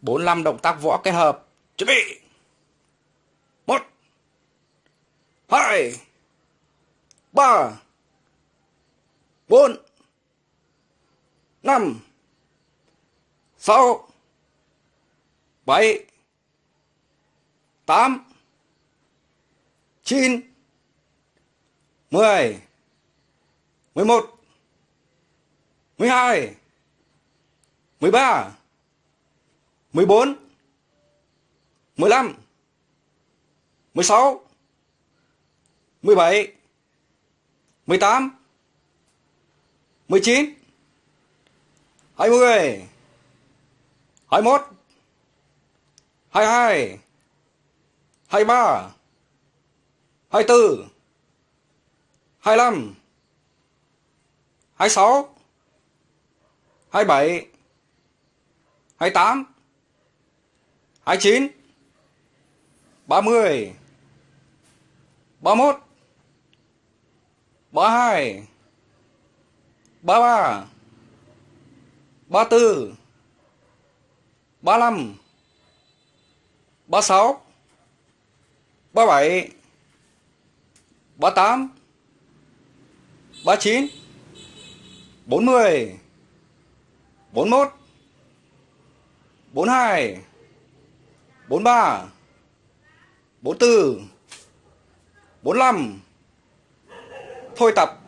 45 động tác võ kết hợp. Chuẩn bị. 1 2 3 4 5 6 7 8 9 10 11 12 13 14 15 16 17 18 19 20 21 22 23 24 25 26 27 28 29 30 31 32 33 34 35 36 37 38 39 40 41 42 43 44 45 Thôi tập.